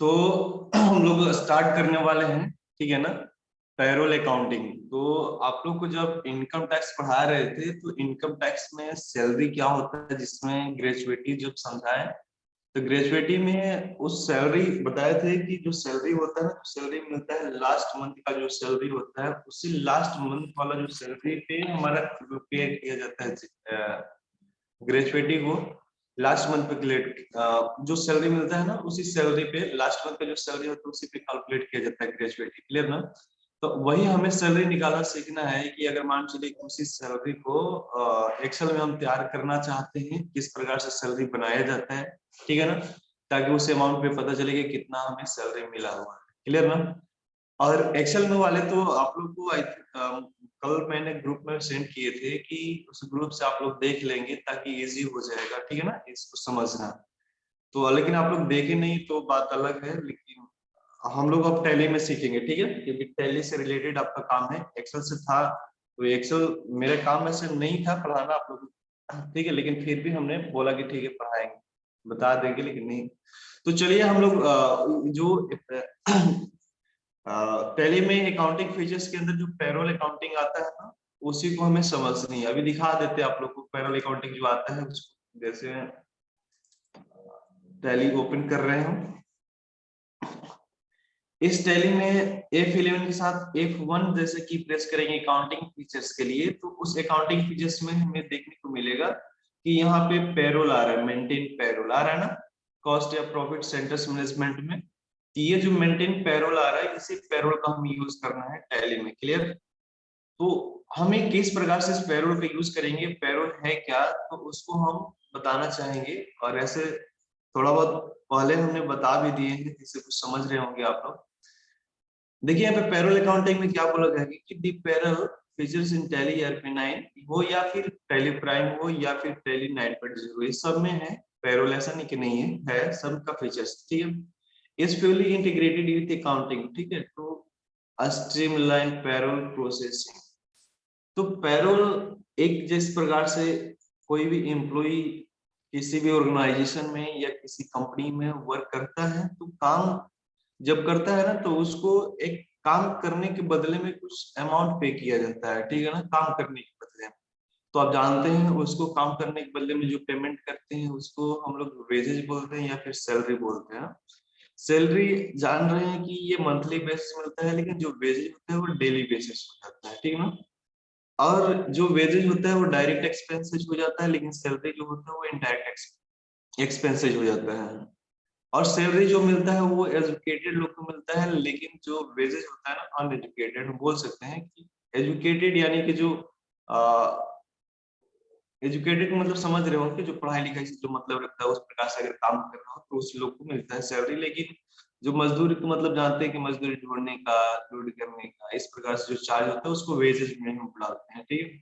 तो हम लोग स्टार्ट करने वाले हैं, ठीक है ना? पेरोल अकाउंटिंग तो आप लोग को जब इनकम टैक्स पढ़ा रहे थे तो इनकम टैक्स में सैलरी क्या होता है, जिसमें ग्रेजुएटी जब समझाए तो ग्रेजुएटी में उस सैलरी बताए थे कि जो सैलरी होता है सैलरी मिलता है लास्ट मंथ का जो सैलरी होता है, उसी लास्ट मंथ वाला जो सैलरी पे हमारा पे किया जाता है ग्रेजुएटी को। लास्ट मंथ पे क्लेट जो सैलरी मिलता है ना, उसी सैलरी पे लास्ट मंथ का जो सैलरी होता है, उसी पे कैलकुलेट किया जाता है ग्रेजुएटी क्लियर ना? तो वही हमें सैलरी निकालना सीखना है कि अगर मान चलिए उसी सैलरी को एक्सेल में हम तैयार करना चाहते हैं, किस प्रकार से सैलरी बनाया जाता है, ठीक है ना? ताकि उस अमाउंट पे पता चले कि कितना हमें सैलरी मिला हुआ है क्लियर ना? और एक्सेल में वाले तो आप लोग को कल मैंने ग्रुप में सेंड किए थे कि उस ग्रुप से आप लोग देख लेंगे ताकि इजी हो जाएगा, ठीक है ना? इसको समझना। तो लेकिन आप लोग देखे नहीं तो बात अलग है, लेकिन हम लोग अब टैली में सीखेंगे, ठीक है? क्योंकि टैली से रिलेटेड आपका काम है। एक्सेल से था तो एक्सेल मेरे काम में से नहीं था पढ़ाना आप लोग, ठीक है? लेकिन फिर भी हमने बोला कि ठीक है, पढ़ाएँगे। बता देंगे, लेकिन नहीं। तो चलिए हम लोग जो पहले में अकाउंटिंग फीचर्स के अंदर जो पेरोल अकाउंटिंग आता है ना, उसी को हमें समझनी है। अभी दिखा देते हैं आप लोग को पेरोल अकाउंटिंग जो आता है, उसको जैसे टैली ओपन कर रहे हैं। इस टैली में F11 के साथ एफ़ वन जैसे की प्रेस करेंगे अकाउंटिंग फीचर्स के लिए तो उस अकाउंटिंग फीचर्स में हमें देखने को मिलेगा कि यहाँ पे पेरोल आ रहा है मेंटेन पेरोल आ रहा है ना कॉस्ट या प्रॉफिट सेंटर्स मैनेजमेंट में। ये जो मेंटेन पेरोल आ रहा है, इसी पेरोल का हम यूज़ करना है टैली में क्लियर तो हमें किस प्रकार से इस पैरोल का यूज़ करेंगे? पेरोल है क्या? तो उसको हम बताना चाहेंगे। और ऐसे थोड़ा बहुत पहले हमने बता भी दिए हैं, जिससे कुछ समझ रहे होंगे आप लोग। देखिए, यहाँ पे पेरोल अकाउंटिंग में क्या बोला गया कि the payroll features in Tally ERP 9 हो या फिर टैली प्राइम हो या फिर टैली 9.0 ये सब में है। पेरोल ऐसा नहीं कि नहीं है है सब का फीचर्स ठीक है? Is fully integrated with accounting, ठीक है? तो streamline payroll processing. तो पेरोल एक जिस प्रकार से कोई भी एम्प्लॉय किसी भी ऑर्गेनाइजेशन में या किसी कंपनी में वर्क करता है तो काम जब करता है ना तो उसको एक काम करने के बदले में कुछ अमाउंट पे किया जाता है, ठीक है ना? काम करने के बदले में। तो आप जानते हैं, उसको काम करने के बदले में जो पेमेंट करते हैं, उसको हम लोग वेजेज बोलते हैं या फिर सैलरी बोलते हैं। सैलरी जान रहे हैं कि ये मंथली बेसिस मिलता है, लेकिन जो वेजेज होता है वो डेली बेसिस हो जाता है, ठीक है ना? और जो वेजेज होता है वो डायरेक्ट एक्सपेंसेज हो जाता है, लेकिन सैलरी जो होता है वो इनडायरेक्ट एक्सपेंसेज हो जाता है। और सैलरी जो मिलता है वो एजुकेटेड लोग को मिलता है, लेकिन जो वेजेज होता है ना अनएजुकेटेड बोल सकते हैं कि एजुकेटेड यानी कि जो एजुकेटेड मतलब समझ रहे हो कि जो पढ़ाई लिखाई से जो मतलब रखता है, उस प्रकार से अगर काम कर रहा हो तो उस लोग को मिलता है सैलरी लेकिन जो मजदूरी को मतलब जानते हैं कि मजदूरी ढूँढने का लोड करने का, इस प्रकार से जो चार्ज होता है, उसको वेजेज में हम बुलाते हैं, ठीक है?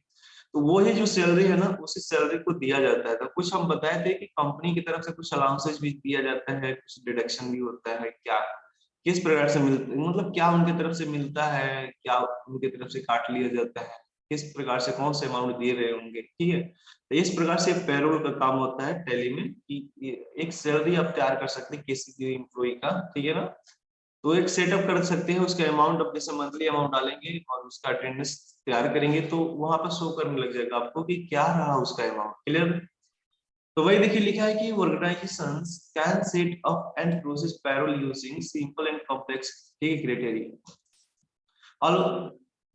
तो वो ही जो सैलरी है ना, उसी सैलरी को दिया जाता है। तो कुछ हम बताए थे कि कंपनी की तरफ़ से कुछ अलाउंसेज भी दिया जाता है, कुछ डिडक्शन भी होता है, क्या, किस प्रकार से मिलता मतलब क्या उनकी तरफ़ से मिलता है, क्या उनकी तरफ़ से काट लिया जाता है? किस प्रकार से, कौन से अमाउंट दिए रहे होंगे, ठीक है? तो इस प्रकार से पेरोल का काम होता है टैली में कि एक सैलरी आप तैयार कर सकते हैं किसी भी इम्प्लॉय का, ठीक है ना? तो एक सेटअप कर सकते हैं, उसका अमाउंट अब जैसे मंथली अमाउंट डालेंगे और उसका अटेंडेंस तैयार करेंगे तो वहाँ पर शो करने लग जाएगा आपको कि क्या रहा उसका अमाउंट क्लियर तो वही देखिए लिखा है कि organization can set up and process payroll using simple and complex ठीक क्राइटेरिया और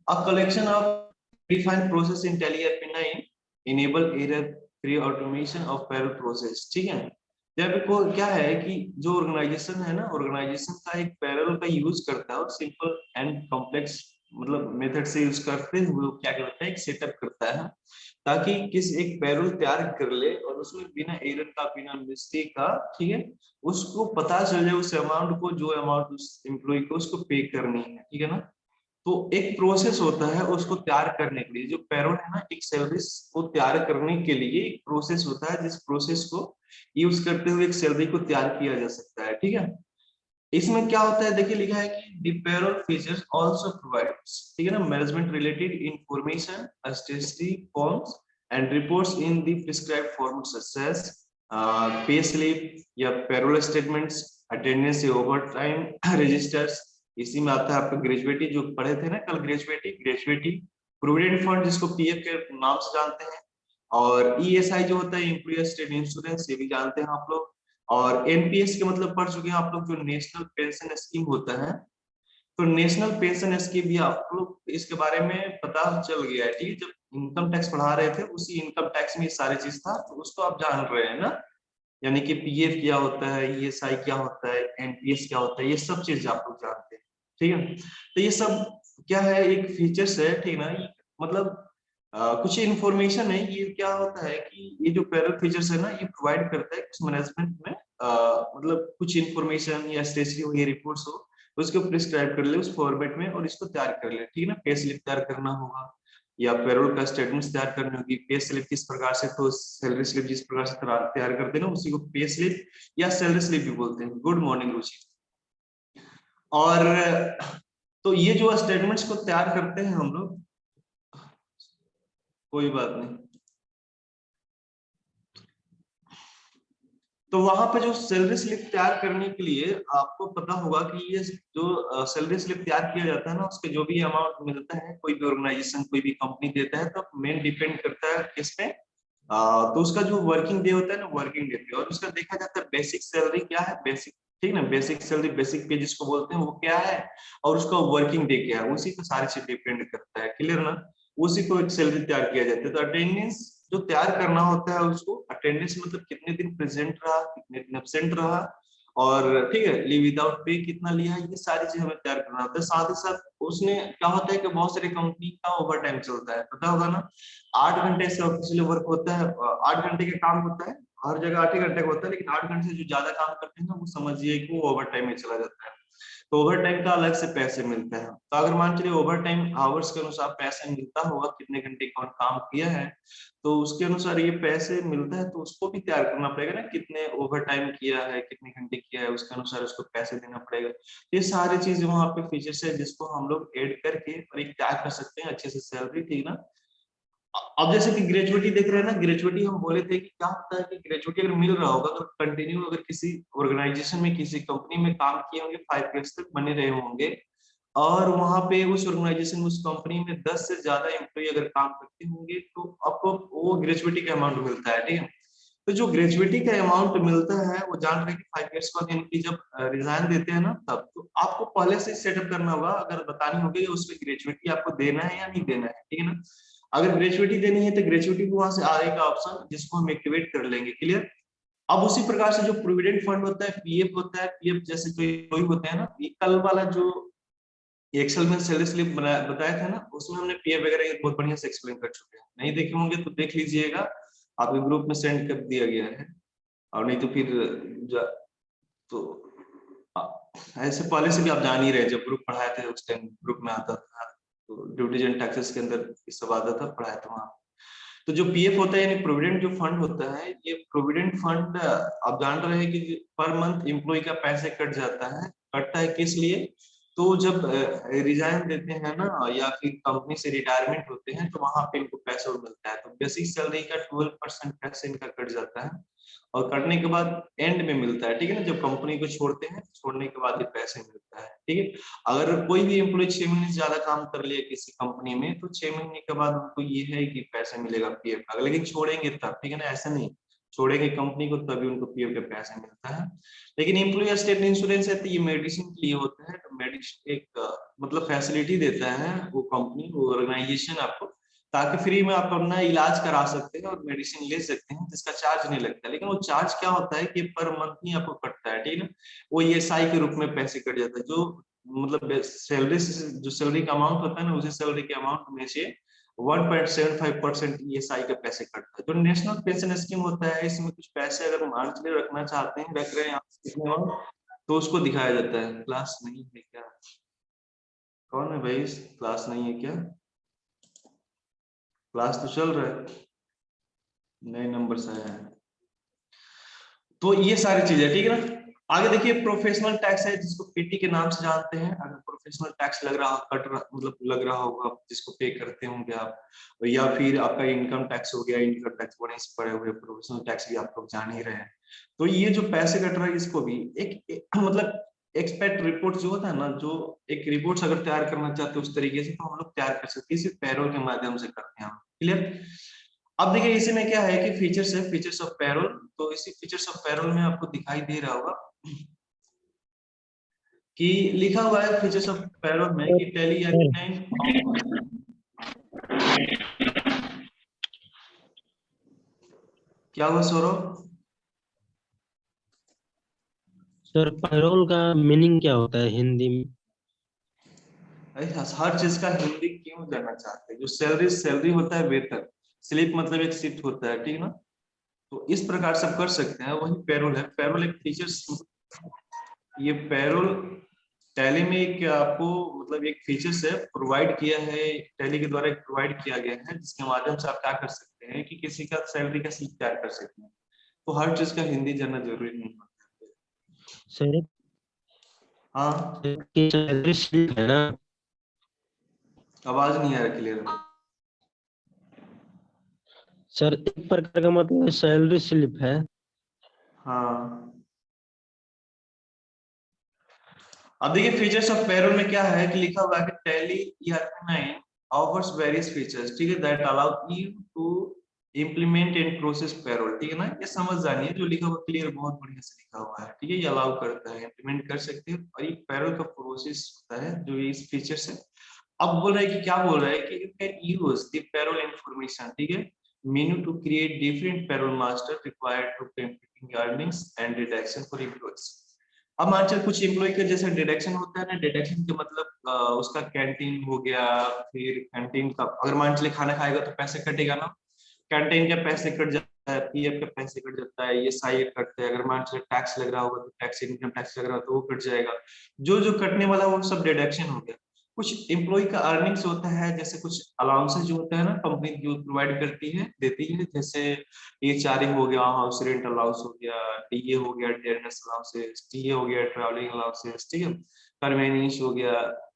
a collection of predefined process in Tally RP9 enable error free automation of payroll process. ठीक है? जब को क्या है कि जो ऑर्गेनाइजेशन है ना ऑर्गेनाइजेशन का एक पैरल का यूज़ करता है और सिंपल एंड कॉम्प्लेक्स मतलब मेथड से यूज़ करते हुए क्या करता है? एक सेटअप करता है, ताकि किस एक पैरोल तैयार कर ले और उसमें बिना एरर का, बिना मिस्टेक का, ठीक है? उसको पता चल जाए उस अमाउंट को, जो अमाउंट उस एम्प्लॉय को उसको पे करनी है, ठीक है ना? तो एक प्रोसेस होता है उसको तैयार करने के लिए। जो पेरोल है ना, एक सर्विस को तैयार करने के लिए एक प्रोसेस होता है, जिस प्रोसेस को यूज़ करते हुए एक सैलरी को तैयार किया जा सकता है, ठीक है? इसमें क्या होता है? देखिए लिखा है कि पेरोल फीचर्स आल्सो प्रोवाइड्स ठीक है ना? Management related information statistic forms and reports in the prescribed format such as pay slip या payroll statements attendance overtime registers इसी में आता है आपका ग्रेजुएटी जो पढ़े थे ना कल ग्रेजुएटी ग्रेजुएटी प्रोविडेंट फंड जिसको पीएफ के नाम से जानते हैं और ईएसआई e जो होता है एम्प्लॉयर स्टेट इंश्योरेंस ये भी जानते हैं आप लोग। और एनपीएस के मतलब पढ़ चुके हैं आप लोग जो नेशनल पेंशन स्कीम होता है। तो नेशनल पेंशन स्कीम भी आप लोग इसके बारे में पता चल गया है। ठीक है, जब इनकम टैक्स पढ़ा रहे थे, उसी इनकम टैक्स में सारी चीज़ था तो उसको आप जान रहे हैं ना। यानी कि पीएफ क्या होता है ईएसआई क्या होता है एनपीएस क्या होता है ये सब चीज़ आप लोग जानते हैं ठीक है? तो ये सब क्या है एक फीचर्स है ठीक ना? मतलब आ, कुछ इन्फॉर्मेशन है ये क्या होता है कि ये जो पैरल फीचर्स है ना ये प्रोवाइड करता है कुछ मैनेजमेंट में आ, मतलब कुछ इन्फॉर्मेशन या स्टेशनरी हो या रिपोर्ट्स हो उसको प्रिस्क्राइब कर ले उस फॉर्मेट में और इसको तैयार कर ले ठीक है ना? पे स्लिप तैयार करना होगा। या पेरोल का स्टेटमेंट तैयार करने होगी पे स्लिप किस प्रकार से तो सैलरी स्लिप जिस प्रकार से तैयार करते हैं उसी को पे स्लिप या सैलरी स्लिप भी बोलते हैं। गुड मॉर्निंग रुचि और तो ये जो स्टेटमेंट्स को तैयार करते हैं हम लोग, कोई बात नहीं। तो वहाँ पे जो सैलरी स्लिप तैयार करने के लिए आपको पता होगा कि ये जो सैलरी स्लिप तैयार किया जाता है ना, उसके जो भी अमाउंट मिलता है, कोई भी ऑर्गेनाइजेशन कोई भी कंपनी देता है तो मेन डिपेंड करता है किस पे? तो उसका जो वर्किंग डे होता है ना वर्किंग डे पे। और उसका देखा जाता है बेसिक सैलरी क्या है? बेसिक ठीक ना? बेसिक सैलरी बेसिक पे जिसको बोलते हैं, वो क्या है? और उसका वर्किंग डे क्या है? उसी पर सारी चीज़ डिपेंड करता है। क्लियर ना? उसी को एक सैलरी तैयार किया जाता है। तो अटेंडेंस जो तैयार करना होता है उसको अटेंडेंस मतलब कितने दिन प्रेजेंट रहा, कितने दिन एबसेंट रहा और ठीक है लीव विदाउट पे कितना लिया, ये सारी चीज़ हमें तैयार करना होता है। साथ ही साथ उसने क्या होता है कि बहुत सारी कंपनी का ओवर टाइम चलता है, पता होगा ना? आठ घंटे से ऑफिशियल वर्क होता है, आठ घंटे का काम होता है, हर जगह आठ ही घंटे का होता है, लेकिन आठ घंटे से जो ज़्यादा काम करते हैं ना, वो समझिए कि वो ओवर टाइम में चला जाता है। तो ओवर टाइम का अलग से पैसे मिलते हैं। तो अगर मान चलिए ओवर टाइम आवर्स के अनुसार पैसे मिलता होगा, कितने घंटे कौन काम किया है तो उसके अनुसार ये पैसे मिलता है तो उसको भी तैयार करना पड़ेगा ना, कितने ओवर टाइम किया है, कितने घंटे किया है, उसके अनुसार उसको पैसे देना पड़ेगा। ये सारी चीज़ वहाँ पे फीचर्स है जिसको हम लोग एड करके और एक तैयार कर सकते हैं, अच्छे से सैलरी ठीक ना? अब जैसे कि ग्रेजुएटी देख रहे हैं ना ग्रेजुएटी हम बोले थे कि क्या होता है कि ग्रेजुएटी अगर मिल रहा होगा तो कंटिन्यू अगर किसी ऑर्गेनाइजेशन में, किसी कंपनी में काम किए होंगे फाइव ईयर्स तक बने रहे होंगे और वहाँ पे उस ऑर्गेनाइजेशन उस कंपनी में दस से ज़्यादा एम्प्लॉय अगर काम करते होंगे तो आपको वो ग्रेजुएटी का अमाउंट मिलता है, ठीक है? तो जो ग्रेजुएटी का अमाउंट मिलता है, वो जान रहे कि फाइव ईयर्स बाद इनकी जब रिजाइन देते हैं ना, तब तो आपको पहले से सेटअप करना होगा। अगर बतानी होगी उसमें ग्रेजुएटी आपको देना है या नहीं देना है, ठीक है ना? अगर ग्रेजुएटी देनी है तो ग्रेजुएटी को वहाँ से आएगा ऑप्शन जिसको हम एक्टिवेट कर लेंगे क्लियर अब उसी प्रकार से जो प्रोविडेंट फंड होता है पीएफ होता है पीएफ जैसे कोई होते हैं ना कल वाला जो एक्सेल में सैलरी स्लिप बताया था ना, उसमें हमने पीएफ वगैरह बहुत बढ़िया से एक्सप्लेन कर चुके हैं। नहीं देखे होंगे तो देख लीजिएगा, आपके ग्रुप में सेंड कर दिया गया है। और नहीं तो फिर तो ऐसे पहले से भी आप जान ही रहे, जब ग्रुप पढ़ाए थे, उस टाइम ग्रुप में आता था। ड्यूटीज़ एंड टैक्सेस के अंदर इस सब था, पढ़ाया था वहाँ। तो जो पीएफ होता है, यानी प्रोविडेंट जो फंड होता है, ये प्रोविडेंट फंड आप जान रहे हैं कि पर मंथ एम्प्लॉय का पैसे कट जाता है। कटता है किस लिए? तो जब रिजाइन देते हैं ना, या फिर कंपनी से रिटायरमेंट होते हैं तो वहाँ पे इनको पैसा मिलता है। तो बेसिक सैलरी का ट्वेल्व परसेंट टैक्स इनका कट जाता है। और कटने के बाद एंड में मिलता है, ठीक है ना? जब कंपनी को छोड़ते हैं, छोड़ने के बाद ये पैसे मिलता है, ठीक है? अगर कोई भी एम्प्लॉय छह महीने ज़्यादा काम कर लिया किसी कंपनी में तो छह महीने के बाद उनको ये है कि पैसे मिलेगा पीएफ का। लेकिन छोड़ेंगे तब, ठीक है ना? ऐसा नहीं। छोड़ेंगे कंपनी को, तभी उनको पीएफ का पैसा मिलता है। लेकिन एम्प्लॉय स्टेट इंश्योरेंस है तो ये मेडिसिन के लिए होता है। तो मेडिसिन एक मतलब फैसिलिटी देता है वो कंपनी वो ऑर्गेनाइजेशन आपको ताकि फ्री में आप अपना इलाज करा सकते हैं और मेडिसिन ले सकते हैं, जिसका चार्ज नहीं लगता। लेकिन वो चार्ज क्या होता है कि पर मंथ ही आपको कटता है, ठीक है वो ईएसआई के रूप में पैसे कट जाता है। जो मतलब सैलरी जो सैलरी का अमाउंट होता है ना, उसी सैलरी के अमाउंट में से 1.75 परसेंट ई का पैसे कटता है। जो नेशनल पेंशन स्कीम होता है, इसमें कुछ पैसे अगर मान चले रखना चाहते हैं, रख रहे हैं, आप तो उसको दिखाया जाता है। क्लास नहीं है क्या? कौन है भाई? क्लास नहीं है क्या? क्लास तो चल रहा है। नए नंबर से है। तो ये सारी चीज़ें ठीक है ना? आगे देखिए प्रोफेशनल टैक्स है जिसको पीटी के नाम से जानते हैं। अगर प्रोफेशनल टैक्स लग रहा कट रहा मतलब लग रहा होगा जिसको पे करते होंगे आप या फिर आपका इनकम टैक्स हो गया इनकम टैक्स से पड़े हुए प्रोफेशनल टैक्स भी आप लोग जान ही रहे हैं। तो ये जो पैसे कट रहा है इसको भी एक, एक मतलब एक्सपेक्ट रिपोर्ट जो होता है ना, जो एक रिपोर्ट अगर तैयार करना चाहते हैं उस तरीके से तो हम लोग तैयार कर सकते हैं। इसी पैरोल के माध्यम से करते हैं क्लियर अब देखिए, इसी में क्या है कि फीचर्स है फीचर्स ऑफ़ पैरोल तो इसी फीचर्स ऑफ़ पैरोल में आपको दिखाई दे रहा होगा कि लिखा हुआ है फीचर्स ऑफ़ पैरोल में कि टेली क्या हुआ सौरभ? सर पैरोल का मीनिंग क्या होता है हिंदी में? हर चीज़ का हिंदी क्यों जानना चाहते हैं? जो सैलरी सैलरी होता है वेतन। स्लिप मतलब एक शिफ्ट होता है, ठीक है ना? तो इस प्रकार से कर सकते हैं, वही पैरोल है। पैरोल एक फीचर्स ये पैरोल टैली में एक आपको मतलब एक फीचर्स है प्रोवाइड किया है टैली के द्वारा प्रोवाइड किया गया है, जिसके माध्यम से आप क्या कर सकते हैं कि किसी का सैलरी का स्लिप तैयार कर सकते हैं। तो हर चीज़ का हिंदी जानना ज़रूरी नहीं होता सर? हाँ। सैलरी स्लिप है ना? आवाज़ नहीं आ रहा क्लियर सर एक प्रकार का मतलब सैलरी स्लिप है। हाँ। अब देखिए फीचर्स ऑफ़ पैरोल में क्या है कि लिखा हुआ है कि Tally ERP 9 offers various features ठीक है that allow you to implement and process payroll ठीक है ना? ये समझ जानी है, जो लिखा हुआ क्लियर बहुत बढ़िया से लिखा हुआ है, ठीक है? ये अलाउ करता है इम्प्लीमेंट कर सकते हैं और ये पैरोल का प्रोसेस होता है, जो इस फीचर से अब बोल रहा है कि क्या बोल रहा है कि you can use the payroll information ठीक है? Menu to create different payroll master required to computing earnings and deduction for employees अब मान चल कुछ एम्प्लॉय का जैसे डिडक्शन होता है ना डिडक्शन के मतलब उसका कैंटीन हो गया, फिर कैंटीन का, अगर मान चले खाना खाएगा तो पैसे कटेगा ना? कैंटीन के पैसे कट जाता है, पीएफ के पैसे कट जाता है ये साई कटते हैं। अगर मान टैक्स लग रहा होगा तो टैक्स इनकम टैक्स लग रहा हो तो वो कट जाएगा। जो जो कटने वाला वो सब डिडक्शन हो गया। कुछ एम्प्लॉय का अर्निंग्स होता है, जैसे कुछ अलाउंसेज होता है ना कंपनी जो प्रोवाइड करती है, देती है। जैसे एच आर हो गया हाउस रेंट अलाउंस हो गया डीए हो गया अलाउंसेस टीए हो गया ट्रैवलिंग अलाउंसेस ठीक है? कन्वेनियंस हो गया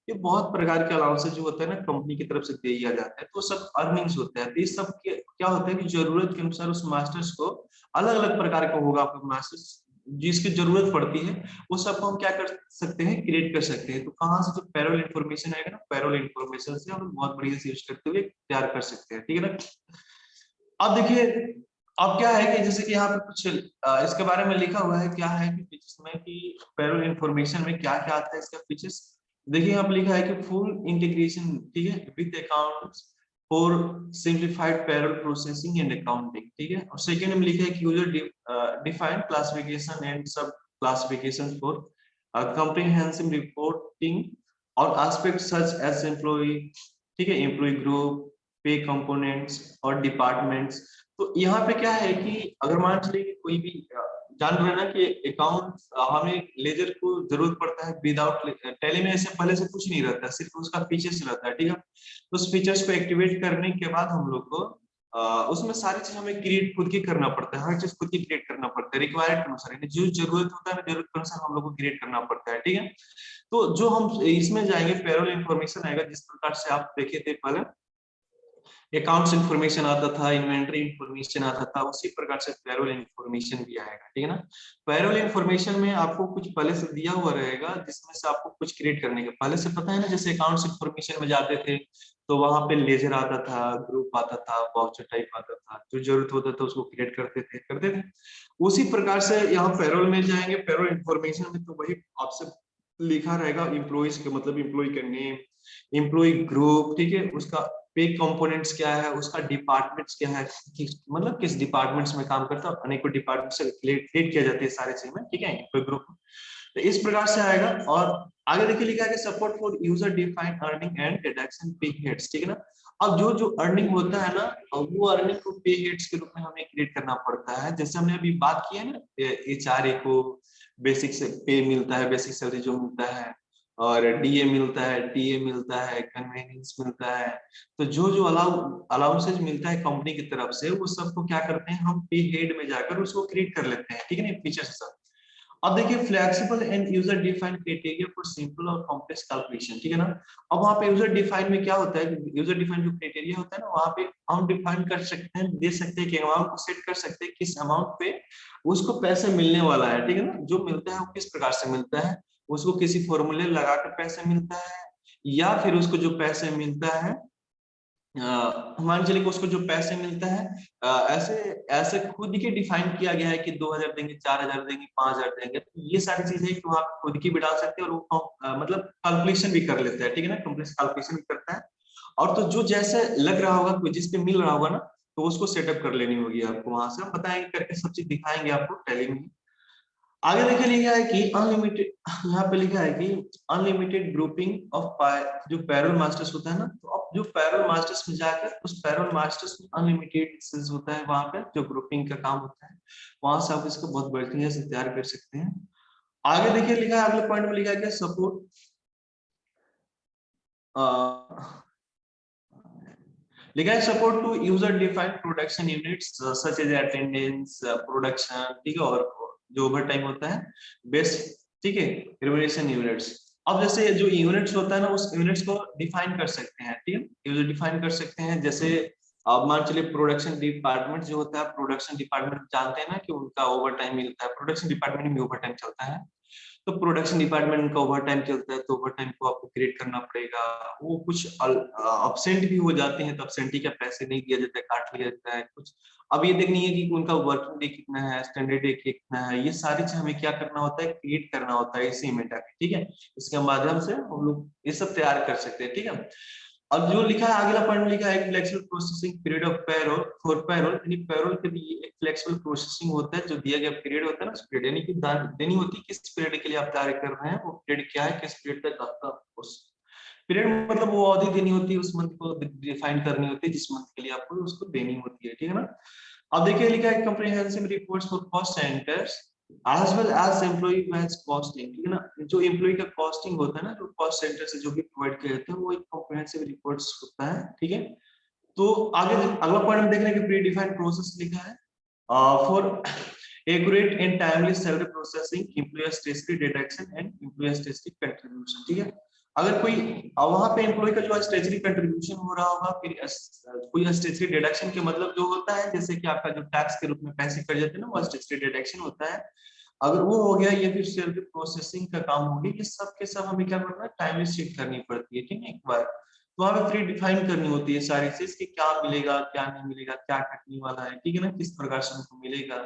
ये बहुत प्रकार के अलाउंसेज जो होता है ना कंपनी की तरफ़ से दिया जाता है तो सब अर्निंग्स होते हैं। तो ये सब क्या होता है कि ज़रूरत के अनुसार उस मास्टर्स को अलग अलग प्रकार का होगा, आपका मास्टर्स जिसकी ज़रूरत पड़ती है, वो सब हम क्या कर सकते हैं क्रिएट कर सकते हैं। तो कहाँ से जो पैरोल इन्फॉर्मेशन आएगा ना पैरोल इन्फॉर्मेशन से हम बहुत बढ़िया से यूज़ करते हुए तैयार कर सकते हैं, ठीक है ना? अब देखिए, अब क्या है कि जैसे कि यहाँ पे कुछ इसके बारे में लिखा हुआ है, क्या है कि फीचर्स में कि पैरोल इन्फॉर्मेशन में क्या क्या आता है, इसका फीचर्स देखिए, यहाँ पे लिखा है कि फुल इंटीग्रेशन ठीक है with accounts for simplified payroll processing and accounting ठीक है? और सेकंड में लिखा है कि user defined classification and sub classification for comprehensive reporting और एस्पेक्ट सच एज एम्प्लॉय ठीक है एम्प्लॉय ग्रुप पे कंपोनेंट्स और डिपार्टमेंट्स तो यहाँ पे क्या है कि अगर मान चलिए कोई भी जान रहे ना कि अकाउंट हमें लेजर को ज़रूरत पड़ता है विदाउट टेली में ऐसे पहले से कुछ नहीं रहता, सिर्फ़ उसका फीचर्स रहता है, ठीक है? उस फीचर्स को एक्टिवेट करने के बाद हम लोग को उसमें सारी चीज़ हमें क्रिएट खुद की करना पड़ता है, हर चीज़ खुद की क्रिएट करना पड़ता है रिक्वायर्ड के अनुसार जो ज़रूरत होता है ज़रूरत के अनुसार हम लोग को क्रिएट करना पड़ता है, ठीक है? तो जो हम, इसमें जाएँगे पेरोल इन्फॉर्मेशन आएगा, जिस प्रकार से आप देखे थे पहले अकाउंट्स इन्फॉर्मेशन आता था इन्वेंट्री इन्फॉर्मेशन आता था, उसी प्रकार से पैरोल इन्फॉर्मेशन भी आएगा, ठीक है ना? पैरोल इन्फॉर्मेशन में आपको कुछ पहले से दिया हुआ रहेगा, जिसमें से आपको कुछ क्रिएट करने का। पहले से पता है ना, जैसे अकाउंट्स इन्फॉर्मेशन में जाते थे तो वहाँ पे लेजर आता था ग्रुप आता था वाउचर टाइप आता था, जो ज़रूरत होता था उसको क्रिएट करते थे करते थे। उसी प्रकार से यहाँ पैरोल में जाएँगे पैरोल इन्फॉर्मेशन में तो वही आपसे लिखा रहेगा इम्प्लॉइज के मतलब इम्प्लॉय का नेम इम्प्लॉय ग्रुप ठीक है? उसका पे कंपोनेंट्स क्या है उसका डिपार्टमेंट्स क्या है कि, मतलब किस डिपार्टमेंट्स में काम करता है अनेकों डिपार्टमेंट से क्रिएट किया जाते हैं सारे चीज़ में ठीक है? ग्रुप तो इस प्रकार से आएगा और आगे देखिए लिखा है support for user defined earning and deduction pay heads ठीक है ना? अब जो जो अर्निंग होता है ना वो अर्निंग को पे हेड्स के रूप में हमें क्रिएट करना पड़ता है। जैसे हमने अभी बात की है ना एचआरए को बेसिक से पे मिलता है बेसिक सैलरी जो मिलता है और डीए मिलता है टीए मिलता है कन्वेनियंस मिलता है। तो जो जो अलाउ अलाउंसेज मिलता है कंपनी की तरफ़ से, वो सबको क्या करते हैं, हम पे हेड में जाकर उसको क्रिएट कर लेते हैं, ठीक है ना फीचर सब। अब देखिए flexible and user defined criteria for simple और कॉम्प्लेक्स कैलकुलेशन ठीक है ना? अब वहाँ पे यूज़र डिफाइन में क्या होता है यूज़र डिफाइन जो क्राइटेरिया होता है ना, वहाँ पे हम डिफाइन कर सकते हैं, दे सकते हैं कि अमाउंट को सेट कर सकते हैं, किस अमाउंट पे उसको पैसे मिलने वाला है, ठीक है ना? जो मिलता है वो किस प्रकार से मिलता है? उसको किसी फॉर्मूले लगाकर पैसे मिलता है या फिर उसको जो पैसे मिलता है मान चलिए उसको जो पैसे मिलता है आ, ऐसे ऐसे खुद के डिफाइन किया गया है कि 2000 देंगे 4000 देंगे 5000 देंगे तो ये सारी चीज़ें कि वहाँ खुद की भी डाल सकते हैं और वो आ, मतलब कैलकुलेशन भी कर लेते हैं ठीक है ना? कम्प्लेक्स कैलकुलेशन भी करता है। और तो जो जैसे लग रहा होगा जिस पे मिल रहा होगा ना तो उसको सेटअप कर लेनी होगी आपको वहाँ से हम बताएँगे करके सब चीज़ दिखाएँगे आपको टेली में। आगे देखिए लिखा है कि अनलिमिटेड यहाँ पे लिखा है कि अनलिमिटेड ग्रुपिंग ऑफ़ जो पैरल मास्टर्स होता है ना तो अब जो पैरल मास्टर्स में जाकर, उस पैरल मास्टर्स में अनलिमिटेड होता है वहाँ पे, जो ग्रुपिंग का काम होता है, वहाँ से आप इसको बहुत बढ़िया से तैयार कर सकते हैं। आगे देखिए लिखा है, अगले पॉइंट में लिखा है सपोर्ट लिखा है support to user defined production units such as attendance production ठीक है, और जो ओवर टाइम होता है बेस्ट ठीक है रिमोनेशन यूनिट्स अब जैसे जो यूनिट्स होता है ना, उस यूनिट्स को डिफाइन कर सकते हैं, ठीक है? डिफाइन कर सकते हैं, जैसे अब मान चलिए प्रोडक्शन डिपार्टमेंट जो होता है प्रोडक्शन डिपार्टमेंट जानते हैं ना कि उनका ओवर टाइम मिलता है प्रोडक्शन डिपार्टमेंट में ओवर टाइम चलता है। तो प्रोडक्शन डिपार्टमेंट का ओवर टाइम चलता है तो ओवर टाइम को आपको क्रिएट करना पड़ेगा। वो कुछ अपसेंट भी हो जाते हैं तो अपसेंटी का पैसे नहीं दिया जाता है, काट लिया जाता है, कुछ अब ये देखनी है कि उनका वर्किंग डे कितना है स्टैंडर्ड डे कितना है, ये सारी चीज़ हमें क्या करना होता है क्रिएट करना होता है इसी में ठीक है? इसके माध्यम से हम लोग ये सब तैयार कर सकते हैं, ठीक है? अब जो लिखा है, अगला पॉइंट लिखा है flexible processing period of payroll for payroll यानी पैरोल के लिए एक फ्लेक्सिबल प्रोसेसिंग होता है, जो दिया गया पीरियड होता है ना, उस पीरियड यानी कि देनी होती है किस पीरियड के लिए आप तैयार कर रहे हैं, वो पीरियड क्या है, किस पीरियड तक आपका पीरियड मतलब वो अवधि देनी होती है, उस मंथ को डिफाइन करनी होती है, जिस मंथ के लिए आपको उसको देनी होती है, ठीक है ना? अब देखिए, लिखा है comprehensive reports for cost centres as well as employee wise costing, ठीक है ना? जो एम्प्लॉय का कॉस्टिंग होता है ना, जो कॉस्ट सेंटर से जो भी प्रोवाइड किए जाते हैं, वो एक कॉम्प्रिहेंसिव रिपोर्ट्स होता है, ठीक है? तो आगे अगला पॉइंट हम देख रहे हैं कि प्री डिफाइंड प्रोसेस लिखा है for accurate and timely salary processing employer statutory deduction and employer statutory contribution, ठीक है? अगर कोई वहाँ पे एम्प्लॉय का जो स्टेचरी कंट्रीब्यूशन हो रहा होगा, फिर कोई स्टेचरी डिडक्शन के मतलब जो होता है, जैसे कि आपका जो टैक्स के रूप में पैसे कट जाते हैं ना, वो स्टेचरी डिडक्शन होता है। अगर वो हो गया, ये फिर सेल्फ प्रोसेसिंग का काम हो गया, ये सब के सब हमें क्या करना है टाइम शीट करनी पड़ती है, ठीक है, एक बार। वहाँ पे फ्री डिफाइन करनी होती है सारी चीज़ कि क्या मिलेगा, क्या नहीं मिलेगा, क्या कटने वाला है, ठीक है ना? किस प्रकार से उनको मिलेगा,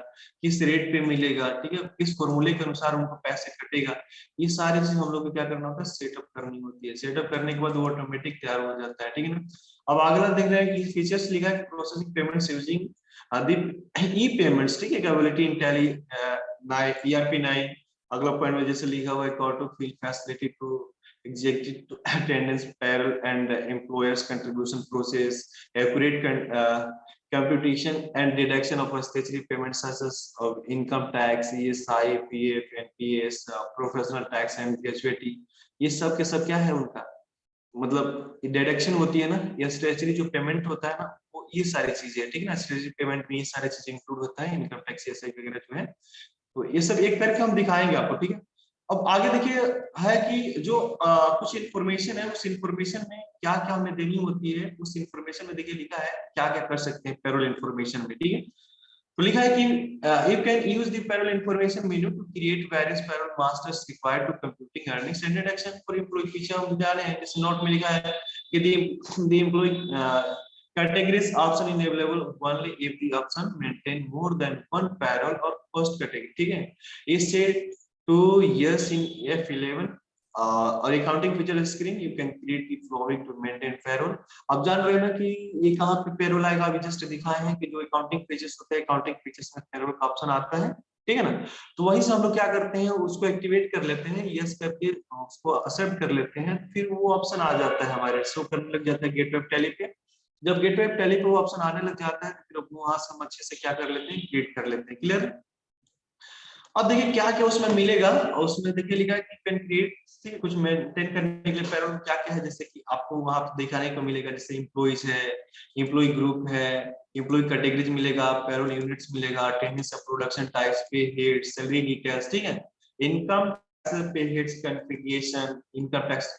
किस रेट पे मिलेगा, ठीक है? किस फॉर्मूले के अनुसार उनको पैसे कटेगा, ये सारी चीज़ हम लोग को क्या करना होता है? सेटअप करनी होती है। सेटअप करने के बाद वो ऑटोमेटिक तैयार हो जाता है, ठीक है ना? अब अगला देख रहे हैं कि फीचर्स लिखा है processing payments using e payments ठीक है? कैपेबिलिटी इन टैली ईआरपी 9 अगला पॉइंट में जैसे लिखा हुआ है auto fill facility to executive attendance payroll and employers contribution process accurate uh, computation and deduction of statutory payments such as of income tax ESI PF NPS uh, professional tax and gratuity ये सब के सब क्या है उनका मतलब deduction होती है ना या स्टेचरी जो पेमेंट होता है ना वो ये सारी चीज़ें है ठीक है ना स्टेचरी पेमेंट में ये सारी चीज़ें इंक्लूड होता है इनकम टैक्स वगैरह जो है तो ये सब एक करके हम दिखाएँगे आपको ठीक है अब आगे देखिए है कि जो आ, कुछ इंफॉर्मेशन है उस इंफॉर्मेशन में क्या क्या हमें देनी होती है उस इंफॉर्मेशन में देखिए लिखा है क्या क्या कर सकते हैं पेरोल इंफॉर्मेशन में ठीक है? तो लिखा है कि you can use the payroll information menu to create various payroll masters required to computing earnings and deduction for employee पीछे हम जाने हैं। इस नोट में लिखा है कि the the employee categories option in available only if the option maintain more than one payroll or cost category ठीक है? इससे two years in F11 uh, और accounting feature screen you can create the following to maintain payroll अब जान रहे हो ना कि ये कहाँ पे पेरोल आएगा? अभी जस्ट दिखाए हैं कि जो अकाउंटिंग फीचर्स होते हैं अकाउंटिंग फीचर्स में पेरोल का ऑप्शन आता है ठीक है ना? तो वही से हम लोग क्या करते हैं उसको एक्टिवेट कर लेते हैं यस करके उसको एक्सेप्ट कर लेते हैं फिर वो ऑप्शन आ जाता है हमारे शो करने लग जाता है गेट वेब टैली पे। जब गेट वेब टैली पे वो ऑप्शन आने लग जाता है फिर वहाँ से हम अच्छे से क्या कर लेते हैं क्रिएट कर लेते हैं क्लियर अब देखिए क्या क्या उसमें मिलेगा? और उसमें देखिए लिखा है कि कैन क्रिएट कुछ मेंटेन करने के लिए पैरोल क्या क्या है? जैसे कि आपको वहाँ दिखाने को मिलेगा, जैसे इम्प्लॉइज है इम्प्लॉय ग्रुप है इम्प्लॉय कैटेगरीज मिलेगा पैरोल यूनिट्स मिलेगा attendance of production types pay head salary details ठीक है? Income pay heads configuration income tax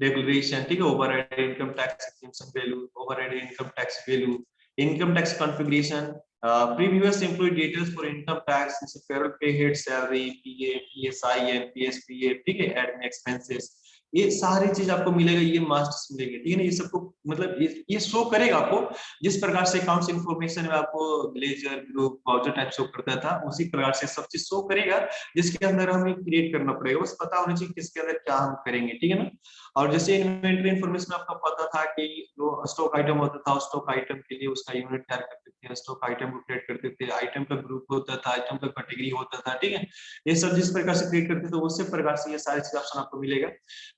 declaration ठीक है? Overhead income tax, exemption value overhead income tax value, income tax configuration Uh, previous employee details for income tax is payroll pay head salary, PA, PSI, PSPA, PA admin expenses. ये सारी चीज़ आपको मिलेगा ये masters मिलेंगे ठीक है ना? ये सबको मतलब ये, ये शो करेगा आपको जिस प्रकार से अकाउंट्स इंफॉर्मेशन में आपको ledger group voucher type show करता था उसी प्रकार से सब चीज़ शो करेगा जिसके अंदर हमें क्रिएट करना पड़ेगा। बस पता होना चाहिए किसके अंदर क्या हम करेंगे ठीक है ना? और जैसे इन्वेंटरी इन्फॉर्मेशन आपको पता था कि जो स्टॉक आइटम होता था स्टॉक आइटम के लिए उसका यूनिट तैयार करते थे स्टॉक आइटम को क्रिएट करते थे आइटम का ग्रुप होता था आइटम का कैटेगरी होता था ठीक है? ये सब जिस प्रकार से क्रिएट करते थे उसी प्रकार से ये सारी चीज़ ऑप्शन आपको मिलेगा।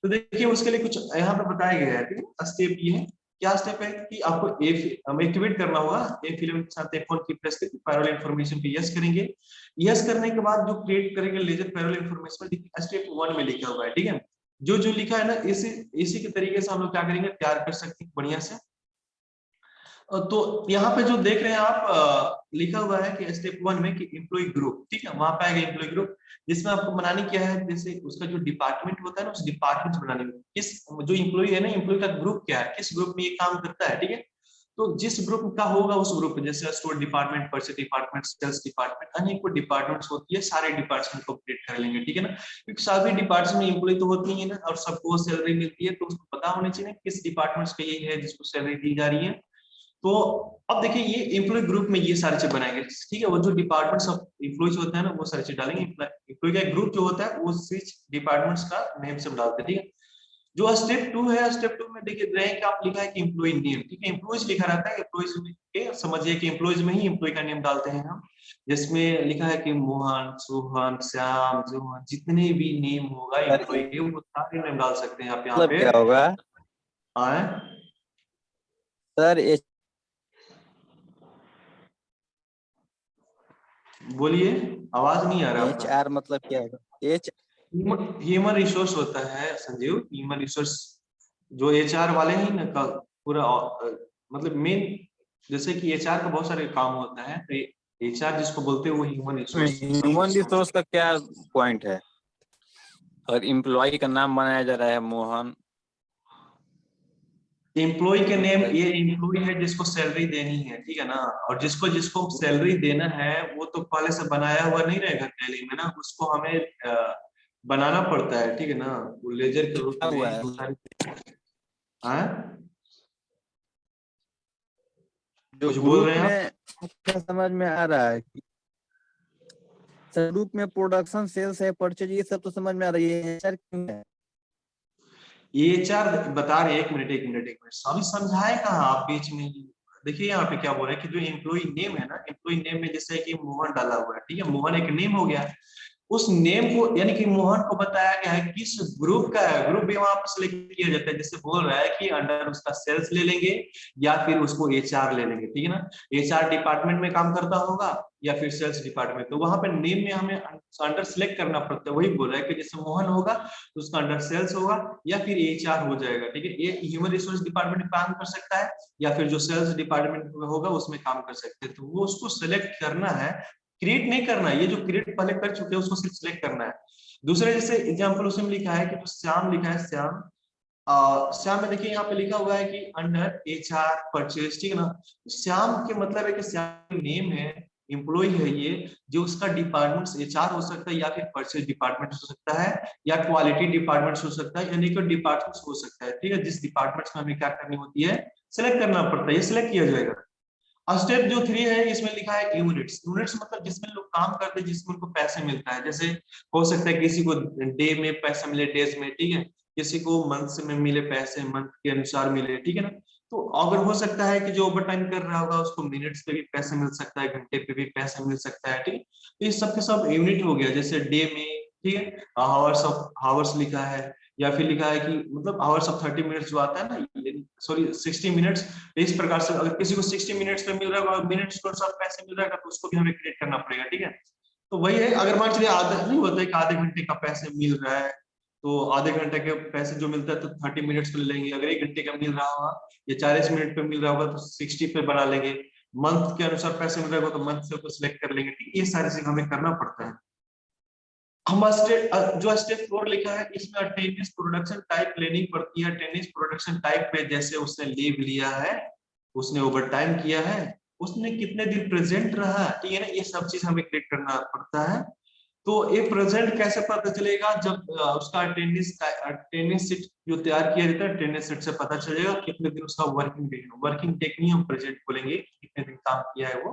तो देखिए, उसके लिए कुछ यहाँ पे बताया गया है ठीक है स्टेप ये है क्या स्टेप है कि आपको एक्टिवेट करना होगा। ए फ़िल्म के साथ एफ़ की प्रेस करके पैरल इन्फॉर्मेशन पे यस करेंगे। यस करने के बाद जो क्रिएट करेंगे ledger payroll information step one में लिखा हुआ है, ठीक है? जो जो लिखा है ना, इसी इसी के तरीके से हम लोग क्या करेंगे? तैयार कर सकते हैं, बढ़िया से। तो यहाँ पे जो देख रहे हैं आप लिखा हुआ है कि स्टेप वन में कि एम्प्लॉय ग्रुप ठीक है? वहाँ पे आएगा एम्प्लॉय ग्रुप जिसमें आपको बनाने क्या है? जैसे उसका जो डिपार्टमेंट होता है ना, उस डिपार्टमेंट बनाने में किस, जो एम्प्लॉय है ना इम्प्लॉय का ग्रुप क्या है? किस ग्रुप में ये काम करता है, ठीक है? तो जिस ग्रुप का होगा, उस ग्रुप में जैसे store department purchase department sales department अनेकों डिपार्टमेंट्स होती है, सारे डिपार्टमेंट को अपडेट कर लेंगे, ठीक है ना? क्योंकि सभी डिपार्टमेंट एम्प्लॉय तो होती है ना, और सबको सैलरी मिलती है तो उसको पता होना चाहिए किस डिपार्टमेंट का ये है, जिसको सैलरी दी जा रही है। तो अब देखिए ये एम्प्लॉय ग्रुप में ये सारी चीज़ बनाएँगे। ठीक है वो जो डिपार्टमेंट्स ऑफ़ एम्प्लॉयज़ होते हैं ना वो सारी चीज़ डालेंगे। एम्प्लॉय का ग्रुप जो होता है वो स्विच डिपार्टमेंट्स का नेम से डालते हैं ठीक है? जो स्टेप टू है स्टेप टू में देखिए रैंक आप लिखा है कि एम्प्लॉय नेम ठीक है? एम्प्लॉयज़ लिखा रहता है एम्प्लॉयज़ के समझिए कि एम्प्लॉयज़ में ही एम्प्लॉय का नेम डालते हैं हम। जिसमें लिखा है कि मोहन सोहन श्याम जोहन जितने भी नेम होगा एम्प्लॉय के वो सारे नेम डाल सकते हैं आप यहाँ पे। क्या होगा? आए सर बोलिए आवाज़ नहीं आ रहा एच आर मतलब क्या होगा एच ह्यूमन रिसोर्स होता है संजीव। ह्यूमन रिसोर्स जो एच आर वाले ही ना पूरा मतलब मेन जैसे कि एच आर का बहुत सारे काम होता है तो एचआर जिसको बोलते हैं वो ह्यूमन रिसोर्स ह्यूमन रिसोर्स का क्या पॉइंट है? और एम्प्लॉय का नाम बनाया जा रहा है मोहन। एम्प्लॉय के नेम ये एम्प्लॉय है जिसको सैलरी देनी है ठीक है ना? और जिसको जिसको सैलरी देना है वो तो पहले से बनाया हुआ नहीं रहेगा टैली में ना उसको हमें बनाना पड़ता है ठीक है ना? वो लेजर के रूप है। में हाँ? जो कुछ बोल रहे हैं समझ में आ रहा है कि ग्रुप में प्रोडक्शन सेल्स है परचेज ये सब तो समझ में आ रही है है? ये चार बता रहे एक मिनट एक मिनट एक मिनट। सभी समझाए कहा आप बीच में? देखिए यहाँ पे क्या बोल रहे हैं कि जो एम्प्लॉय नेम है ना एम्प्लॉय नेम में जैसे कि मोहन डाला हुआ है, ठीक है? मोहन एक नेम हो गया। उस नेम को, यानी कि मोहन को बताया गया है किस ग्रुप का है ग्रुप भी वहाँ पर सिलेक्ट किया जाता है जैसे बोल रहा है कि अंडर उसका सेल्स ले लेंगे या फिर उसको एचआर ले लेंगे, ठीक है ना? एचआर डिपार्टमेंट में काम करता होगा या फिर सेल्स डिपार्टमेंट तो वहाँ पे नेम में हमें अंडर सिलेक्ट करना पड़ता है, वही बोल रहा है कि जैसे मोहन होगा तो उसका अंडर सेल्स होगा या फिर एचआर हो जाएगा, ठीक है? ये ह्यूमन रिसोर्स डिपार्टमेंट काम कर सकता है या फिर जो सेल्स डिपार्टमेंट होगा उसमें काम कर सकते हैं तो वो उसको सिलेक्ट करना है क्रिएट नहीं करना है। ये जो क्रिएट पहले कर चुके हैं, उसको सिर्फ़ सिलेक्ट करना है। दूसरे जैसे एग्ज़ाम्पल उसमें लिखा है कि तो श्याम लिखा है, श्याम श्याम में देखिए यहाँ पे लिखा हुआ है कि अंडर एच आर परचेज ठीक है ना? श्याम के मतलब है कि श्याम नेम है एम्प्लॉय है ये, जो उसका डिपार्टमेंट एच आर हो सकता है या फिर परचेज डिपार्टमेंट हो सकता है, या क्वालिटी डिपार्टमेंट हो सकता है, यानी कि डिपार्टमेंट हो सकता है, ठीक है? जिस डिपार्टमेंट में हमें क्या करनी होती है सिलेक्ट करना पड़ता है। ये सिलेक्ट किया जाएगा। स्टेप जो थ्री है, इसमें लिखा है यूनिट्स यूनिट्स मतलब जिसमें लोग काम करते हैं, जिसमें उनको पैसे मिलता है। जैसे हो सकता है किसी को डे में पैसा मिले डेज़ में, ठीक है? किसी को मंथ में मिले पैसे मंथ के अनुसार मिले, ठीक है ना? तो अगर हो सकता है कि जो ओवर टाइम कर रहा होगा, उसको मिनट्स पे भी पैसे मिल सकता है, घंटे पे भी पैसे मिल सकता है, ठीक तो ये सब के सब यूनिट हो गया, जैसे डे में, ठीक है? हावर्स ऑफ़ हावर्स लिखा है या फिर लिखा है कि मतलब आवर्स ऑफ़ थर्टी मिनट्स जो आता है ना सॉरी सिक्सटी मिनट्स इस प्रकार से अगर किसी को सिक्सटी मिनट्स पे मिल रहा है मिनट्स को सब पैसे मिल रहा है तो उसको भी हमें क्रिएट करना पड़ेगा, ठीक है? तो वही है, अगर मान चलिए आधा, नहीं होता है कि आधे घंटे का पैसे मिल रहा है तो आधे घंटे के पैसे जो मिलता है तो थर्टी मिनट्स पे लेंगे, अगर एक घंटे का मिल रहा होगा, या चालीस मिनट पे मिल रहा होगा तो सिक्सटी पे बना लेंगे। मंथ के अनुसार पैसे मिल रहा होगा तो मंथ से उसको सिलेक्ट कर लेंगे, ठीक, ये सारी चीज़ हमें करना पड़ता है। हम जो स्टेप फोर लिखा है, इसमें अटेंडेंस प्रोडक्शन टाइप लेनी पड़ती है। अटेंडेंस प्रोडक्शन टाइप पे जैसे उसने लीव लिया है, उसने ओवर टाइम किया है, उसने कितने दिन प्रेजेंट रहा, ठीक है ना? ये सब चीज़ हमें क्लिक करना पड़ता है। तो ये प्रेजेंट कैसे पता चलेगा? जब उसका अटेंडेंस अटेंडेंस सीट जो तैयार किया जाता है अटेंडेंस सीट से पता चलेगा कितने दिन उसका वर्किंग डे है। वर्किंग डे नहीं हम प्रेजेंट बोलेंगे कितने दिन काम किया है वो।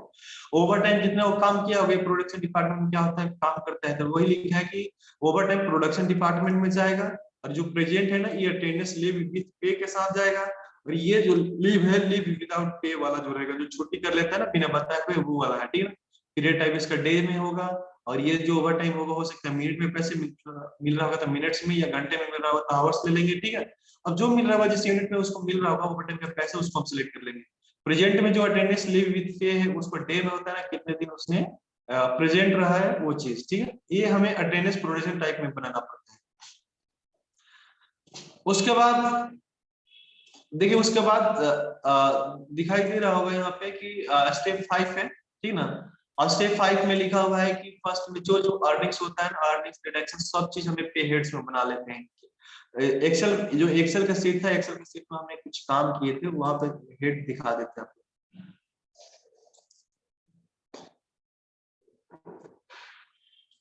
ओवर टाइम जितना वो काम किया होगा प्रोडक्शन डिपार्टमेंट क्या होता है? काम करता है। तो वही लिखा है कि ओवर टाइम प्रोडक्शन डिपार्टमेंट में जाएगा और जो प्रेजेंट है ना, ये अटेंडेंस लीव विथ पे के साथ जाएगा। और ये जो लीव है लीव विदाउट पे वाला जो रहेगा, जो छुट्टी कर लेता है ना, बिना बताए हुए, वो वाला है, ठीक है पीरियड टाइप इसका डे में होगा। और ये जो ओवर टाइम होगा, हो सकता है मिनट में पैसे मिल रहा होगा तो मिनट्स में या घंटे में मिल रहा होगा तो आवर्स ले लेंगे, ठीक है? अब जो मिल रहा होगा, जिस यूनिट में उसको मिल रहा होगा ओवर टाइम का पैसे उसको हम सिलेक्ट कर लेंगे। प्रेजेंट में जो अटेंडेंस लीव विद पे है, उसको डे में होता है कितने दिन उसने प्रेजेंट रहा है, वो चीज़, ठीक है? ये हमें अटेंडेंस प्रोडक्शन टाइप में बनाना पड़ता है। उसके बाद, देखिए उसके बाद दिखाई दे रहा होगा यहाँ पे कि स्टेप फाइव है, ठीक ना? और स्टेप फाइव में लिखा हुआ है कि फ़र्स्ट में जो जो अर्निंग्स होता है अर्निंग्स डिडक्शन सब चीज़ हमें पे हेड्स में बना लेते हैं। एक्सेल जो एक्सेल का सीट था एक्सेल का सीट में हमने कुछ काम किए थे, वहाँ पर हेड दिखा देते हैं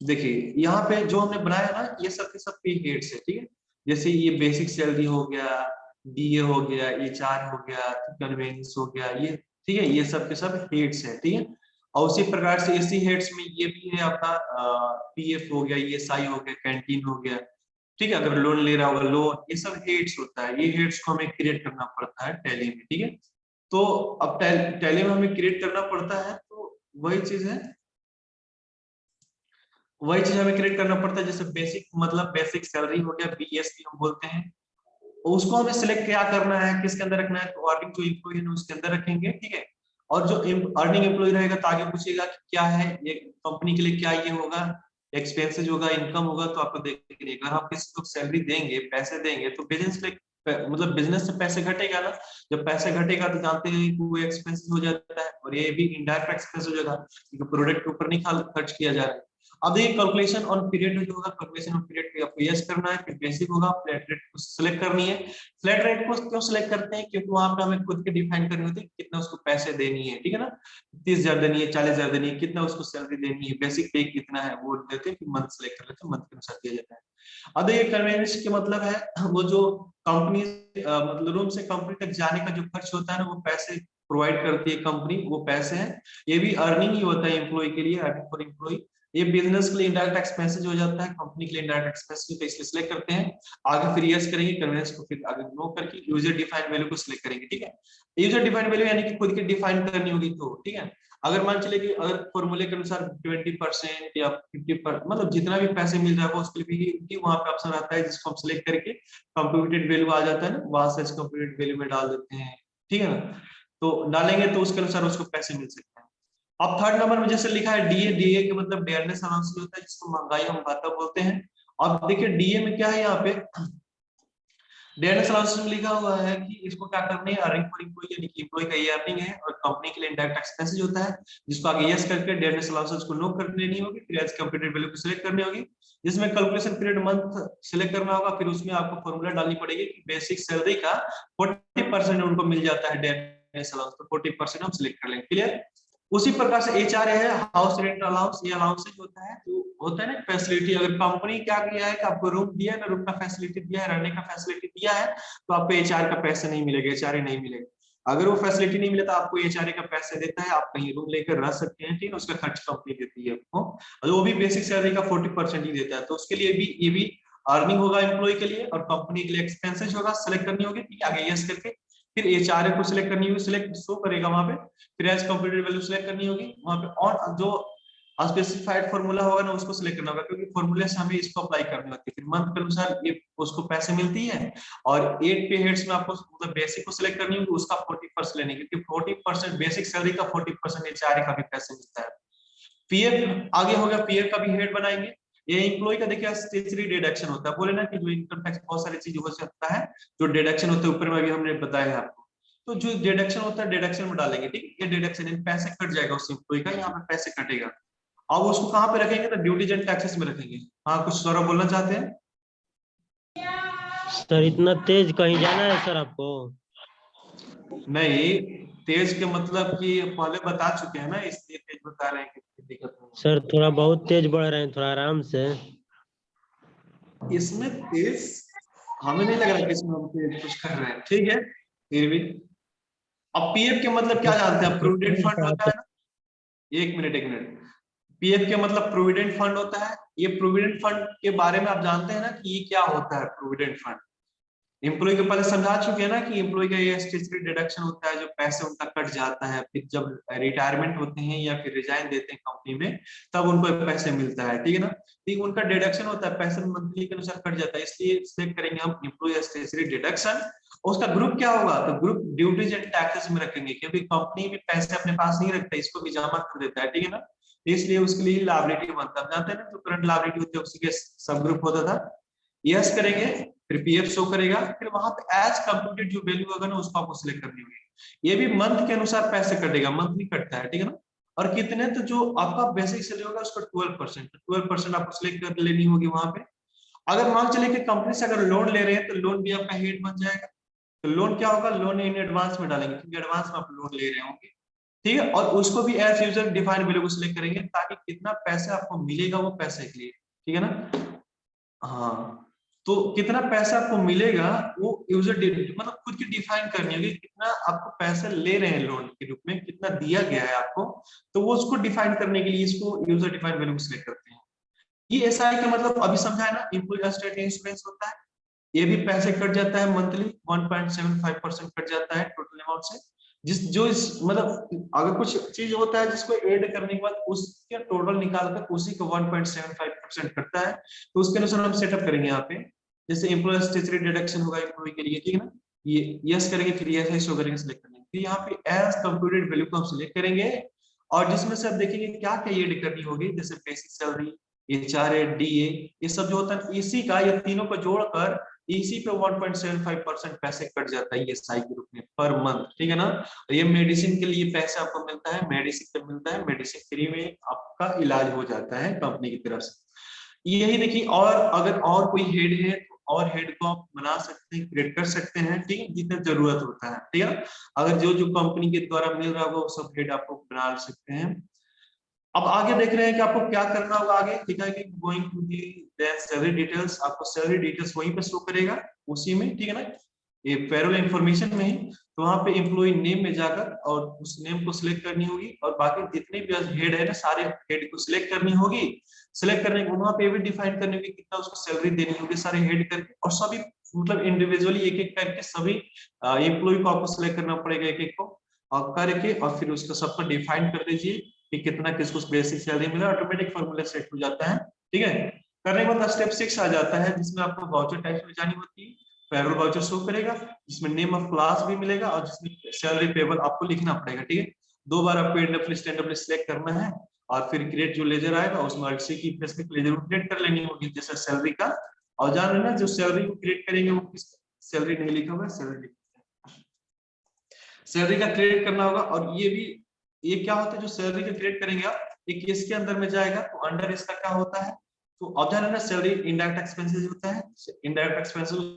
देखिए, यहाँ पे जो हमने बनाया ना, ये सब के सब पे हेड्स है, ठीक है? जैसे ये बेसिक सैलरी हो गया डीए हो गया एचआर हो गया कन्वेंस हो गया, ये, ठीक है? ये सब के सब हेड्स है, ठीक है? और उसी प्रकार से इसी हेड्स में ये भी है आपका पीएफ हो गया ई हो गया कैंटीन हो गया। ठीक है, अगर लोन ले रहा होगा लोन ये सब हेड्स होता है। ये हेड्स को हमें क्रिएट करना पड़ता है टैली में, ठीक है? तो अब टैली में हमें क्रिएट करना पड़ता है तो वही चीज़ है। वही चीज़ हमें क्रिएट करना पड़ता है, जैसे बेसिक मतलब बेसिक सैलरी हो गया बीएसपी हम बोलते हैं। उसको हमें सिलेक्ट क्या करना है, किसके अंदर रखना है तो अर्निंग जो इम्प्लॉय है उसके अंदर रखेंगे, ठीक है? और जो अर्निंग एम्प्लॉय रहेगा तो आगे पूछेगा कि क्या है, ये कंपनी के लिए क्या ये होगा एक्सपेंसेस होगा इनकम होगा तो आपको देखिए अगर आप किसी को सैलरी देंगे, पैसे देंगे तो बिज़नेस के मतलब बिज़नेस से पैसे घटेगा ना। जब पैसे घटेगा तो जानते हैं कि वो एक्सपेंसिव हो जाता है और ये भी इनडायरेक्ट एक्सपेंस हो जाएगा प्रोडक्ट के ऊपर नहीं खर्च किया जा रहा है। अब देखिए कैलकुलेशन ऑन पीरियड जो होगा कैलकुलेशन ऑन पीरियड पे आपको यस करना है, फिर बेसिक होगा फ्लैट रेट को सिलेक्ट करनी है। फ्लैट रेट को क्यों सिलेक्ट करते हैं? क्योंकि वहाँ पे हमें खुद के डिफाइन करनी होती है, कितना उसको पैसे देनी है, ठीक है ना? तीस हज़ार देनी है, चालीस हज़ार देनी है, कितना उसको सैलरी देनी है बेसिक पे कितना है, वो देते हैं मंथ सिलेक्ट कर लेते हैं मंथ के अनुसार दिया जाता है। अब देखिए कन्वेंस के मतलब है, वो जो कंपनी मतलब रूम से कंपनी तक जाने का जो खर्च होता है ना, वो पैसे प्रोवाइड करती है कंपनी वो पैसे हैं। ये भी अर्निंग ही होता है एम्प्लॉय के लिए अर्निंग फॉर एम्प्लॉय ये बिज़नेस के लिए इंडायरेक्ट एक्सपेंसेस हो जाता है कंपनी के लिए इंडायरेक्ट एक्सपेंसेस तो इसलिए सिलेक्ट करते हैं। आगे फिर यस करेंगे कन्वेंस को फिर आगे नो करके यूज़र डिफाइंड वैल्यू को सिलेक्ट करेंगे, ठीक है? यूज़र डिफाइंड वैल्यू यानी कि खुद की डिफाइन करनी होगी तो ठीक है? अगर मान चले कि अगर फॉर्मूले के अनुसार 20 परसेंट या 50 पर मतलब जितना भी पैसे मिल रहा है उसके लिए भी वहाँ पे ऑप्शन आता है, जिसको हम सिलेक्ट करके कंप्यूटेड वैल्यू आ जाता है ना, वहाँ से कंप्यूटेड वैल्यू में डाल देते हैं, ठीक है ना? तो डालेंगे तो उसके अनुसार उसको पैसे मिल सकते हैं। अब थर्ड नंबर में जैसे लिखा है डीए डीए के मतलब डेयरनेस अलाउंस होता है जिसको महँगाई हम भाता बोलते हैं। अब देखिए डीए में क्या है यहाँ पे? डेयरनेस अलाउंस में लिखा हुआ है कि इसको क्या करनी है? अर्निंग फॉर एम्प्लॉय यानी कि एम्प्लॉय का अर्निंग है, और कंपनी के लिए इंडायरेक्ट एक्सपेंसेस होता है, जिसको आगे यस करके डेयरनेस अलाउंस को नो कर लेनी होगी, फिर एज कंप्यूटेड वैल्यू को सिलेक्ट करनी होगी, जिसमें कैलकुलेशन पीरियड मंथ सिलेक्ट करना होगा, फिर उसमें आपको फॉर्मूला डालनी पड़ेगी कि बेसिक सैलरी का 40% उनको मिल जाता है डेयरनेस अलाउंस तो 40% हम सिलेक्ट कर लेंगे क्लियर उसी प्रकार से एच आर है हाउस रेंट अलाउंस ये अलाउंस होता है। जो होता है ना फैसिलिटी अगर कंपनी क्या किया है कि आपको रूम दिया है ना रूम का फैसिलिटी दिया है, रहने का फैसिलिटी दिया है तो आपको एच का पैसे नहीं मिलेगा एच नहीं मिलेगा। अगर वो फैसिलिटी नहीं मिले तो आपको एचआरए का पैसे देता है, आप कहीं रूम लेकर रह सकते हैं, ठीक है, उसका खर्च कंपनी देती है आपको। और वो भी बेसिक सैलरी का फोर्टी परसेंट ही देता है तो उसके लिए भी, ये भी अर्निंग होगा एम्प्लॉय के लिए और कंपनी के लिए एक्सपेंसेस होगा सेलेक्ट करनी होगी, ठीक है, आगे यस करके। फिर एच आर को सिलेक्ट करनी होगी सिलेक्ट शो करेगा वहाँ पे, फिर एज कंप्यूटेड वैल्यू सिलेक्ट करनी होगी वहाँ पे। और जो स्पेसिफाइड फॉर्मूला होगा ना, उसको सिलेक्ट करना होगा, क्योंकि फॉर्मूले से हमें इसको अप्लाई करनी होती है। फिर मंथ के अनुसार ये, उसको पैसे मिलती है और एट पे हेड्स में आपको मतलब बेसिक को सिलेक्ट करनी होगी, उसका 40 परसेंट लेने क्योंकि 40 परसेंट बेसिक सैलरी का 40 परसेंट एच का भी पैसे मिलता है। पीएफ आगे हो गया पीएफ का भी हेड बनाएँगे। ये इम्प्लॉय का देखिए स्टेचरी डिडक्शन होता है। बोले ना कि जो इनकम टैक्स बहुत सारी चीज़ हो सकता है जो डिडक्शन होता है ऊपर में भी हमने बताया है आपको। तो जो डिडक्शन होता है डिडक्शन में डालेंगे ठीक? है ये डिडक्शन इन पैसे कट जाएगा उस इम्प्लॉय का यहाँ पे पैसे कटेगा। अब उसको कहाँ पे रखेंगे? तो ड्यूटीज़ एंड टैक्सेस में रखेंगे। हाँ कुछ सौरभ बोलना चाहते हैं? सर इतना तेज कहीं जाना है सर आपको? नहीं तेज के मतलब कि पहले बता चुके हैं ना इसलिए तेज बता रहे हैं कि दिक्कत नहीं सर थोड़ा बहुत तेज बढ़ रहे हैं थोड़ा आराम से। इसमें तेज हमें नहीं लग रहा कि इसमें हम तेज कुछ कर रहे हैं। ठीक है फिर भी। अब पीएफ के मतलब क्या जानते हैं? प्रोविडेंट फंड होता है एक मिनट एक मिनट। पीएफ के मतलब प्रोविडेंट फंड होता है। ये प्रोविडेंट फंड के बारे में आप जानते हैं ना कि ये क्या होता है प्रोविडेंट फंड एम्प्लॉय के पहले समझा चुके हैं ना कि एम्प्लॉय का ये स्टेचुटरी डिडक्शन होता है, जो पैसे उनका कट जाता है, फिर जब रिटायरमेंट होते हैं या फिर रिजाइन देते हैं कंपनी में, तब उनको पैसे मिलता है, ठीक है ना? ठीक उनका डिडक्शन होता है, पैसे मंथली के अनुसार कट जाता है, इसलिए सिलेक्ट करेंगे हम एम्प्लॉय स्टेचुटरी डिडक्शन उसका ग्रुप क्या होगा? तो ग्रुप ड्यूटीज़ एंड टैक्सेस में रखेंगे, क्योंकि कंपनी भी पैसे अपने पास नहीं रखता, इसको भी जमा कर देता है, ठीक है ना? इसलिए उसके लिए लाइबिलिटी बनता है जानते हैं ना जो करंट लाइबिलिटी होती है उसी के सब ग्रुप होता था? यस करेंगे, फिर पीएफ शो करेगा, फिर वहाँ पे एज कंप्यूटेड जो वैल्यू होगा ना, उसको आपको सिलेक्ट करनी होगी। ये भी मंथ के अनुसार पैसे कटेगा मंथली कटता है, ठीक है ना? और कितने तो जो आपका बेसिक सैलरी होगा, उसका ट्वेल्व परसेंट ट्वेल्व परसेंट आपको सिलेक्ट कर लेनी होगी वहाँ पे। अगर मान चले कि कंपनी से अगर लोन ले रहे हैं तो लोन भी आपका हेड बन जाएगा। तो लोन क्या होगा? लोन इन एडवांस में डालेंगे, क्योंकि एडवांस में आप लोन ले रहे होंगे। ठीक है? और उसको भी एज यूज़र डिफाइन वैल्यू को सिलेक्ट करेंगे, ताकि कितना पैसा आपको मिलेगा वो पैसे के लिए। ठीक है ना? हाँ। तो कितना पैसा आपको मिलेगा, वो यूज़र मतलब खुद की डिफाइन करनी होगी कितना आपको पैसा ले रहे हैं लोन के रूप में, कितना दिया गया है आपको तो वो उसको डिफाइन करने के लिए इसको यूज़र डिफाइन वैल्यू सिलेक्ट करते हैं। ये एस आई का मतलब अभी समझा है ना इम्प्लॉय इंश्योरेंस होता है, ये भी पैसे कट जाता है मंथली 1.75 परसेंट कट जाता है टोटल अमाउंट से। जिस, जो इस मतलब अगर कुछ चीज़ होता है जिसको ऐड करने के बाद उसके टोटल निकाल कर उसी को 1.75 परसेंट कटता है तो उसके अनुसार हम सेटअप करेंगे यहाँ पे। जैसे एम्प्लॉय स्टेचुरी डिडक्शन होगा एम्प्लॉय के लिए, ठीक है ना? ये यस करेंगे, फिर यस शो करेंगे सिलेक्ट करेंगे फिर यहाँ पे एज कंप्यूटेड वैल्यू को हम सिलेक्ट करेंगे, और जिसमें से आप देखेंगे क्या क्या एड करनी होगी, जैसे basic salary H R A D A ये सब जो होता है, इसी का ये तीनों को जोड़कर इसी पे 1.75 परसेंट पैसे कट जाता है एस आई के रूप में पर मंथ ठीक है ना? और ये मेडिसिन के लिए पैसे आपको मिलता है मेडिसिन पे मिलता है मेडिसिन फ्री में आपका इलाज हो जाता है कंपनी की तरफ़ से। यही देखिए, और अगर और कोई हेड है तो और हेड को आप बना सकते हैं क्रिएट कर सकते हैं, ठीक? है जितना ज़रूरत होता है, ठीक है? अगर जो जो कंपनी के द्वारा मिल रहा होगा वो सब हेड आपको बना सकते हैं। अब आगे देख रहे हैं कि आपको क्या करना होगा आगे, ठीक है? कि going to the salary details आपको सैलरी डिटेल्स वहीं पे शो करेगा, उसी में, ठीक है ना? ये पेरोल इंफॉर्मेशन में तो वहाँ पे एम्प्लॉय नेम में जाकर और उस नेम को सिलेक्ट करनी होगी और बाकी जितने भी हेड है ना, सारे हेड को सिलेक्ट करनी होगी। सिलेक्ट करने के वहाँ पे भी डिफाइन करने होगी कितना उसको सैलरी देनी होगी सारे हेड करके और सभी मतलब इंडिविजुअली एक एक करके सभी एम्प्लॉय को आपको सिलेक्ट करना पड़ेगा एक एक को और करके और फिर उसको सबको डिफाइन कर दीजिए कि कितना किसको बेसिक सैलरी मिला ऑटोमेटिक फॉर्मूला सेट हो जाता है। ठीक है? करने के बाद स्टेप सिक्स आ जाता है, जिसमें आपको वाउचर टाइप में जानी होती है। पेरोल वाउचर शो करेगा, जिसमें नेम ऑफ़ क्लास भी मिलेगा और जिसमें सैलरी पेबल आपको लिखना पड़ेगा, ठीक है? दो बार आपको एनडब्ल्यू स्टैंडर्ड सिलेक्ट करना है और फिर क्रिएट जो लेजर आएगा, उसमें अलसी की स्पेसिफिक लेजर को क्रिएट कर लेनी होगी जैसे सैलरी का। और जान लेना, जो सैलरी को क्रिएट करेंगे, वो किस सैलरी नहीं लिखा हुआ सैलरी सैलरी का क्रिएट करना होगा और ये भी, ये क्या होता है, जो सैलरी का क्रिएट करेंगे आप, एक इसके अंदर में जाएगा तो अंडर इसका क्या होता है? तो अब जान लेना सैलरी इनडायरेक्ट एक्सपेंसेस होता है इनडायरेक्ट एक्सपेंसेस